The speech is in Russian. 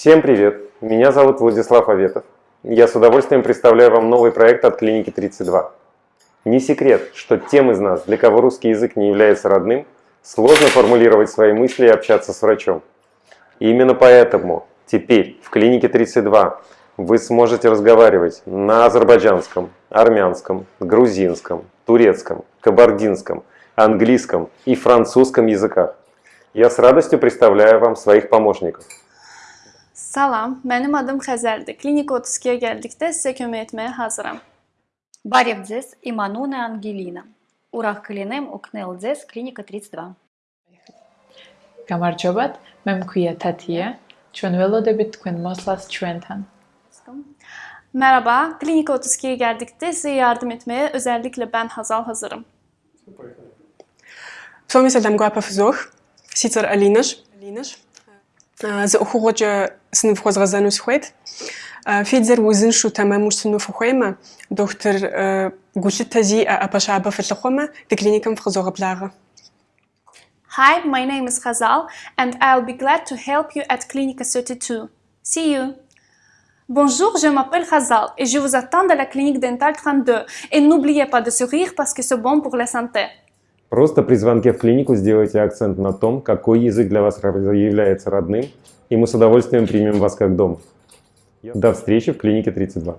Всем привет! Меня зовут Владислав Аветов. Я с удовольствием представляю вам новый проект от клиники 32. Не секрет, что тем из нас, для кого русский язык не является родным, сложно формулировать свои мысли и общаться с врачом. И именно поэтому теперь в клинике 32 вы сможете разговаривать на азербайджанском, армянском, грузинском, турецком, кабардинском, английском и французском языках. Я с радостью представляю вам своих помощников. Salam, mənim adım Xəzərdir. Klinika 32-yə gəldikdə sizə kömək etməyə hazıram. Баревдзес и Мануна Ангелина. Урах Калинем Укнелдзес, клиника 32. გამარჯობათ, მე მქვია თათია. ჩვენ ველოდებით თქვენ მოსლას ჩვენთან. Merhaba, Klinika 32'ye geldikte size yardım etmeye özellikle ben Hazal hazırım. Çok mesela Guapa Fuzuh, Sitar Alinaş, Alinaş. Hi, my name is Hazal and I'll be glad to help you at Clinica 32. See you! Bonjour, je m'appelle Hazal et je vous attends dans la clinique dentale 32. Et n'oubliez pas de sourire parce que c'est bon pour la santé. Просто при звонке в клинику сделайте акцент на том, какой язык для вас является родным, и мы с удовольствием примем вас как дом. До встречи в клинике 32.